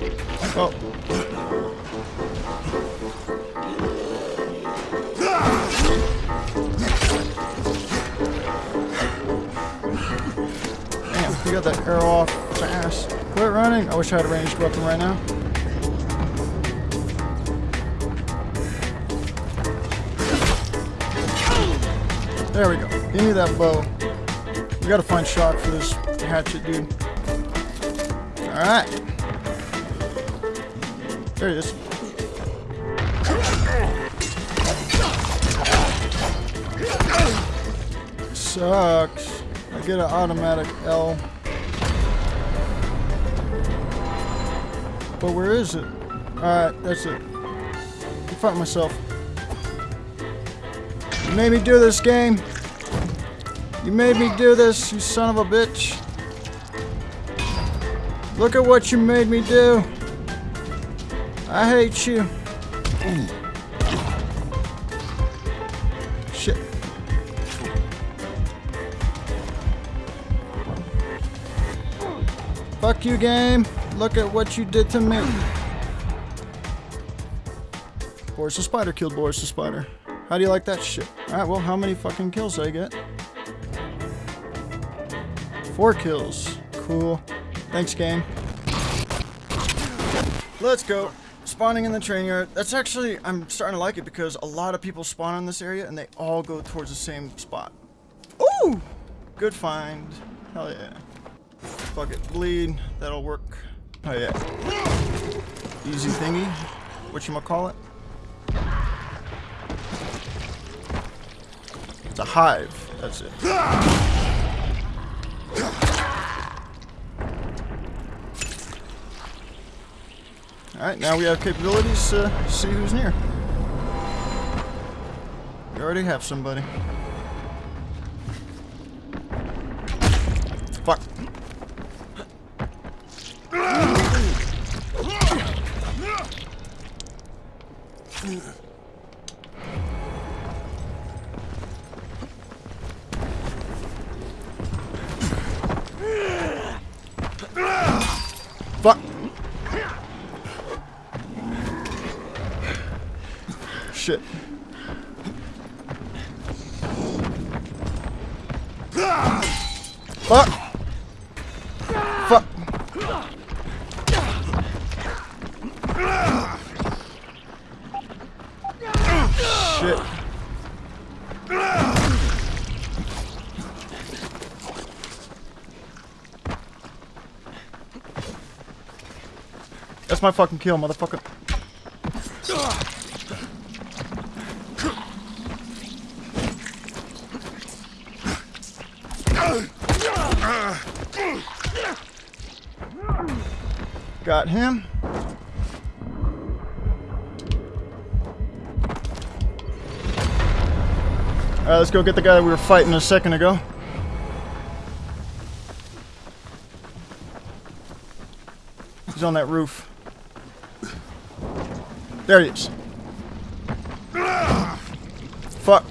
Oh. Damn, you got that arrow off fast. Quit running. I wish I had a ranged weapon right now. There we go. Give me that bow. We gotta find shot for this hatchet dude. Alright. There he is. Sucks. I get an automatic L. But where is it? Alright, that's it. I found myself. You made me do this game. You made me do this, you son of a bitch. Look at what you made me do. I hate you. Shit. Fuck you, game. Look at what you did to me. Boris the Spider killed Boris the Spider. How do you like that shit? Alright, well, how many fucking kills did I get? Four kills. Cool. Thanks, game. Let's go. Spawning in the train yard. That's actually, I'm starting to like it because a lot of people spawn in this area and they all go towards the same spot. Ooh! Good find. Hell yeah. Fuck it. Bleed. That'll work. Oh yeah. Easy thingy. What you call it? It's a hive. That's it. Alright, now we have capabilities to see who's near. We already have somebody. Shit. Fuck. Fuck. Shit. That's my fucking kill, motherfucker. Got him. Alright, let's go get the guy we were fighting a second ago. He's on that roof. There he is. Fuck.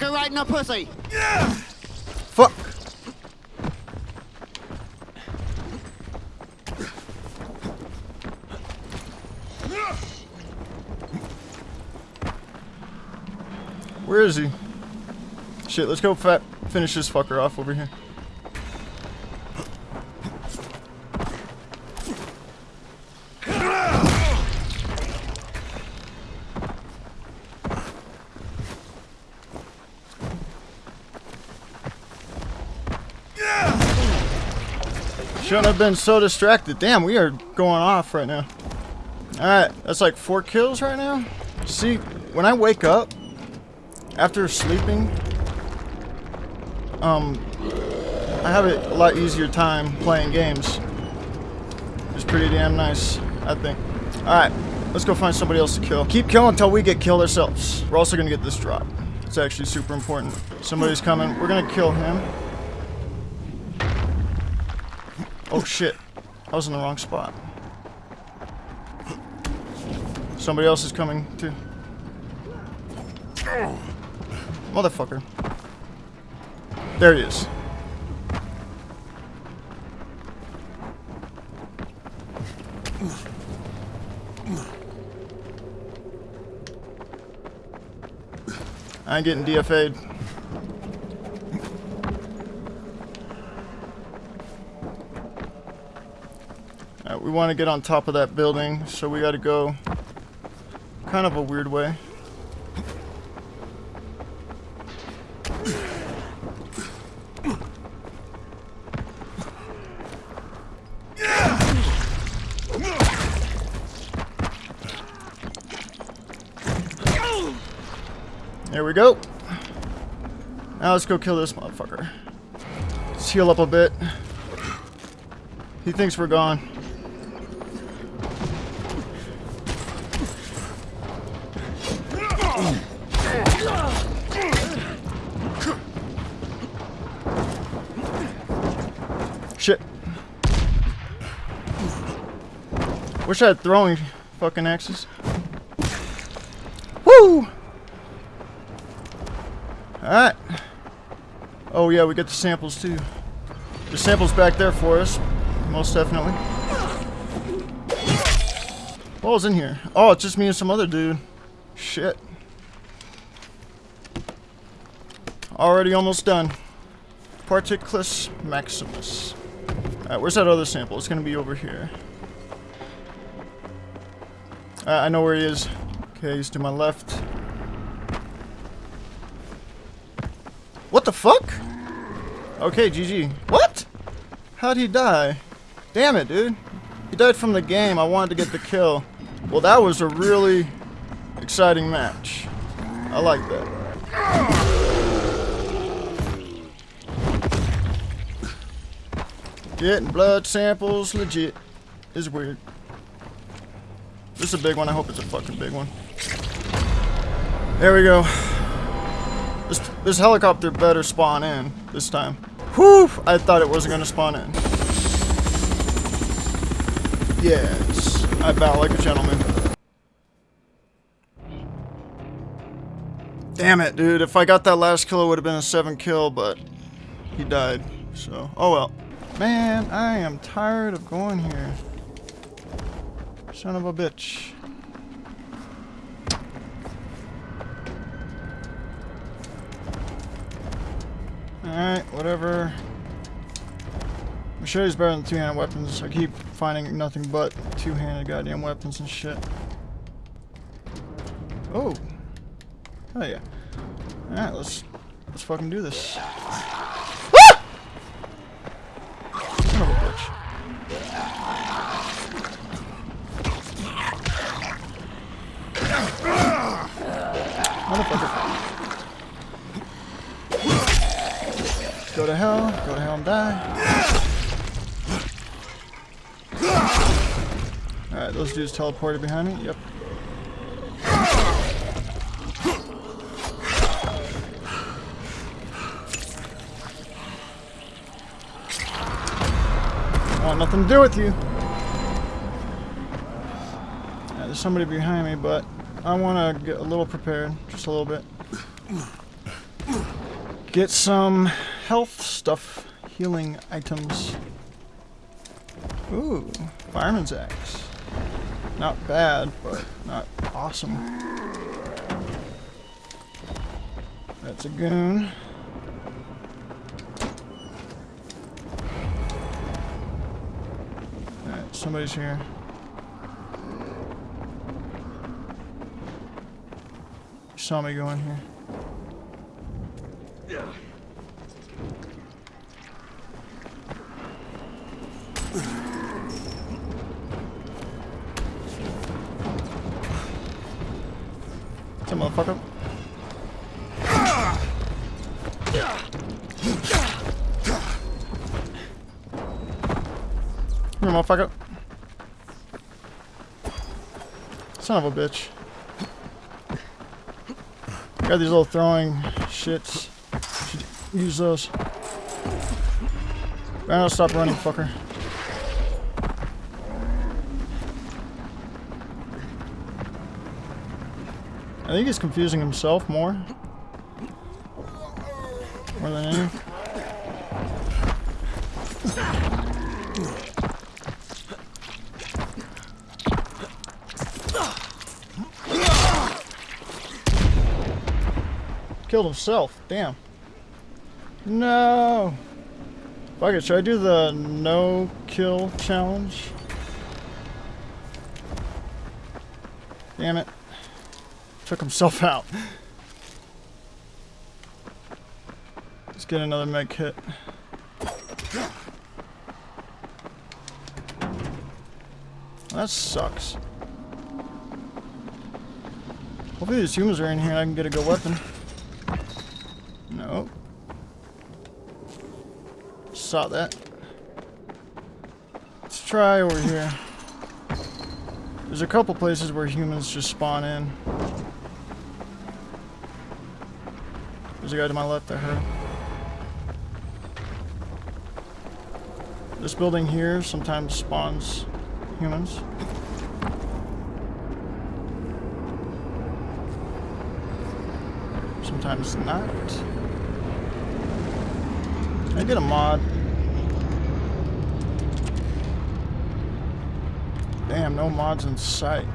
Fucker right in the pussy. Fuck. Where is he? Shit, let's go fat finish this fucker off over here. Shouldn't have been so distracted. Damn, we are going off right now. Alright, that's like four kills right now. See, when I wake up, after sleeping, um, I have a lot easier time playing games. It's pretty damn nice, I think. Alright, let's go find somebody else to kill. Keep killing until we get killed ourselves. We're also gonna get this drop. It's actually super important. Somebody's coming. We're gonna kill him. Oh shit. I was in the wrong spot. Somebody else is coming too. Motherfucker. There he is. I ain't getting DFA'd. We want to get on top of that building, so we got to go kind of a weird way. There we go. Now let's go kill this motherfucker. Let's heal up a bit. He thinks we're gone. Shit. Wish I had throwing fucking axes. Woo! Alright. Oh yeah, we got the samples too. The samples back there for us. Most definitely. What was in here? Oh, it's just me and some other dude. Shit. Already almost done. Particlus maximus. Alright, where's that other sample? It's gonna be over here. Uh, I know where he is. Okay, he's to my left. What the fuck? Okay, GG. What? How'd he die? Damn it, dude. He died from the game. I wanted to get the kill. Well, that was a really exciting match. I like that. Getting blood samples legit is weird. This is a big one. I hope it's a fucking big one. There we go. This, this helicopter better spawn in this time. Whew! I thought it wasn't going to spawn in. Yes. I bow like a gentleman. Damn it, dude. If I got that last kill, it would have been a 7 kill, but he died. So, oh well. Man, I am tired of going here. Son of a bitch. Alright, whatever. Machete's better than two-handed weapons. I keep finding nothing but two-handed goddamn weapons and shit. Oh. Oh yeah. Alright, let's let's fucking do this. Ah! Son of a bitch. Go to hell, go to hell and die. Alright, those dudes teleported behind me. Yep. Want nothing to do with you. Yeah, there's somebody behind me, but I want to get a little prepared. Just a little bit. Get some health stuff. Healing items. Ooh, fireman's axe. Not bad, but not awesome. That's a goon. Somebody's here. You saw me go in here. Motherfucker. Come here, motherfucker. Son of a bitch. Got these little throwing shits. Should use those. Now stop running, fucker. I think he's confusing himself more. More than any. Killed himself. Damn. No. Fuck it. Should I do the no kill challenge? Damn it. Took himself out. Let's get another med kit. That sucks. Hopefully these humans are in here and I can get a good weapon. No. Saw that. Let's try over here. There's a couple places where humans just spawn in. There's a guy to my left I heard. This building here sometimes spawns humans. Sometimes not. I get a mod. Damn, no mods in sight.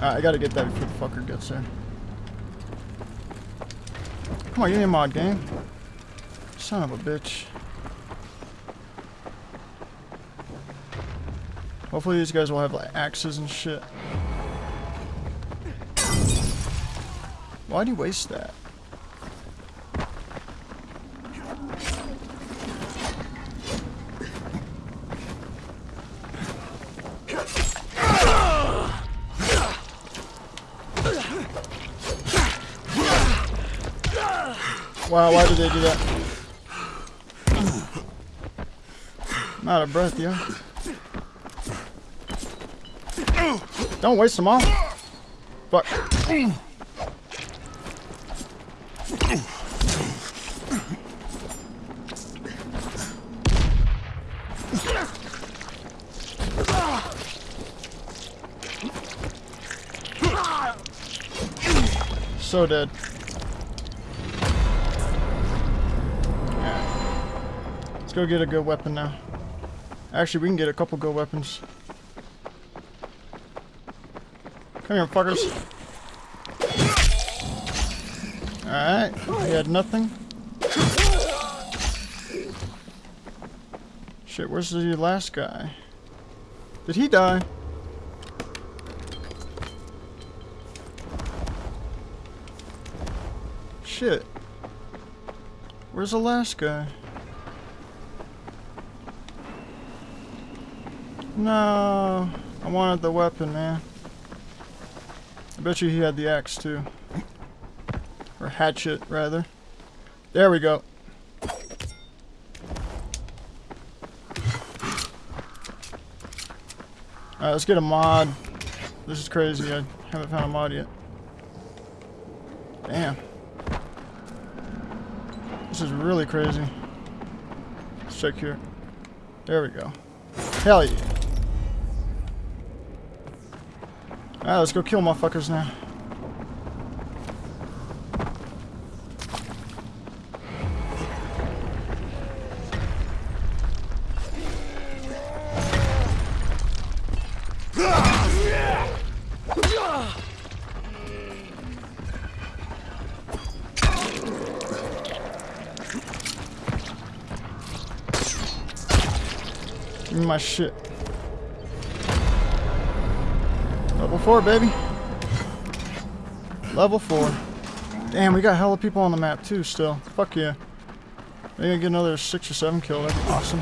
I gotta get that before the fucker gets there. Come on, give me a mod game. Son of a bitch. Hopefully these guys will have like axes and shit. Why'd you waste that? Wow, why did they do that? I'm out of breath, yo. Don't waste them all. Fuck. So dead. Go get a good weapon now. Actually, we can get a couple good weapons. Come here, fuckers. Alright, he had nothing. Shit, where's the last guy? Did he die? Shit. Where's the last guy? No. I wanted the weapon, man. I bet you he had the axe, too. Or hatchet, rather. There we go. Alright, let's get a mod. This is crazy. I haven't found a mod yet. Damn. This is really crazy. Let's check here. There we go. Hell yeah. Alright, let's go kill motherfuckers now. My shit. Level 4, baby. Level 4. Damn, we got hella people on the map too still. Fuck yeah. Maybe I get another 6 or 7 kill. That'd be awesome.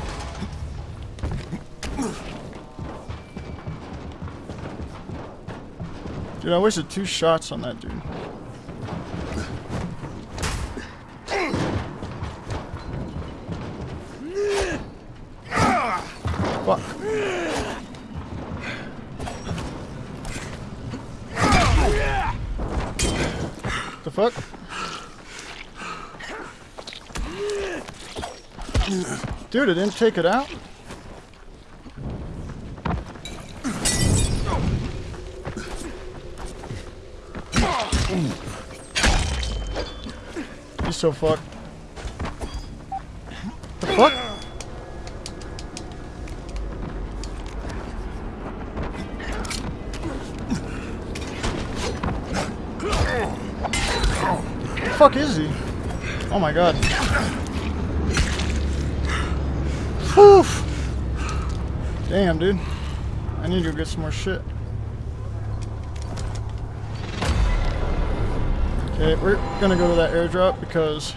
Dude, I wasted two shots on that dude. Dude, I didn't take it out? You so fucked. The fuck? The fuck is he? Oh my god. Whew. Damn, dude. I need to go get some more shit. Okay, we're gonna go to that airdrop because...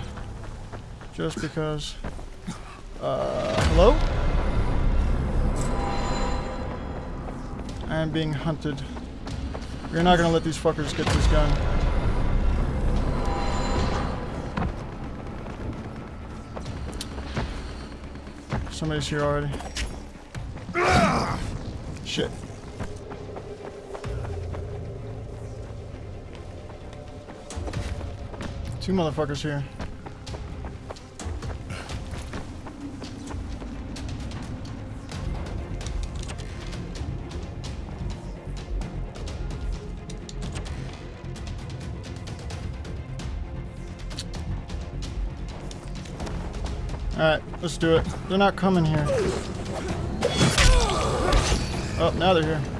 Just because... Uh, hello? I am being hunted. We're not gonna let these fuckers get this gun. Somebody's here already. Shit. Two motherfuckers here. Alright, let's do it. They're not coming here. Oh, now they're here.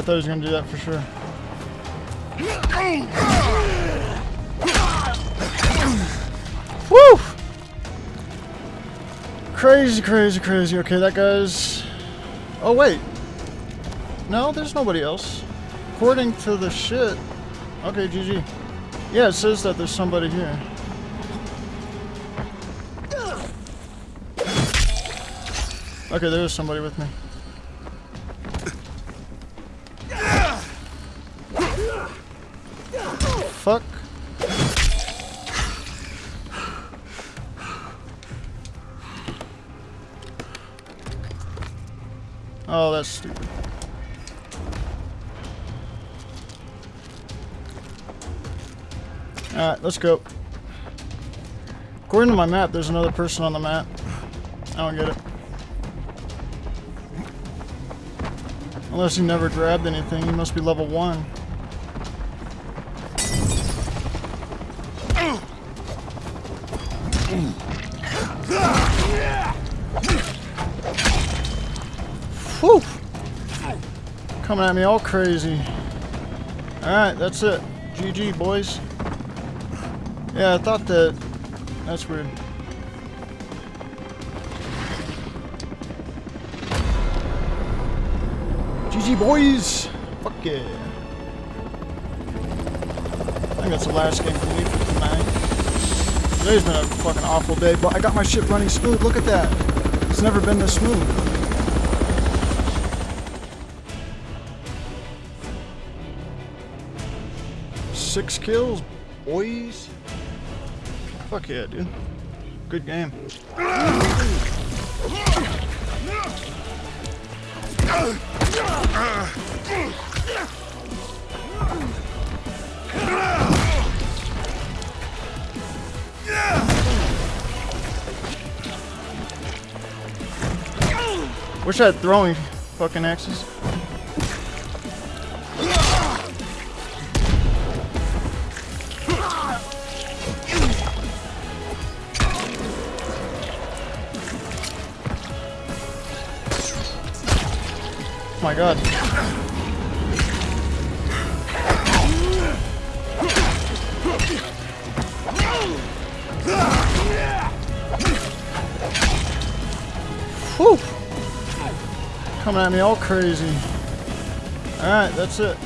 I thought he was gonna do that for sure. Woo! Crazy, crazy, crazy. Okay, that guy's... Oh, wait. No, there's nobody else. According to the shit... Okay, GG. Yeah, it says that there's somebody here. Okay, there is somebody with me. Fuck. Oh, that's stupid. Alright, let's go. According to my map, there's another person on the map. I don't get it. Unless he never grabbed anything, he must be level 1. Whew! Coming at me all crazy. Alright, that's it. GG, boys. Yeah, I thought that... That's weird. GG, boys! Fuck yeah. I think that's the last game for me for tonight. Today's been a fucking awful day, but I got my shit running smooth. Look at that. It's never been this smooth. Six kills, boys. Fuck yeah, dude. Good game. Wish I had throwing fucking axes. Oh my god. Coming at me all crazy. Alright, that's it.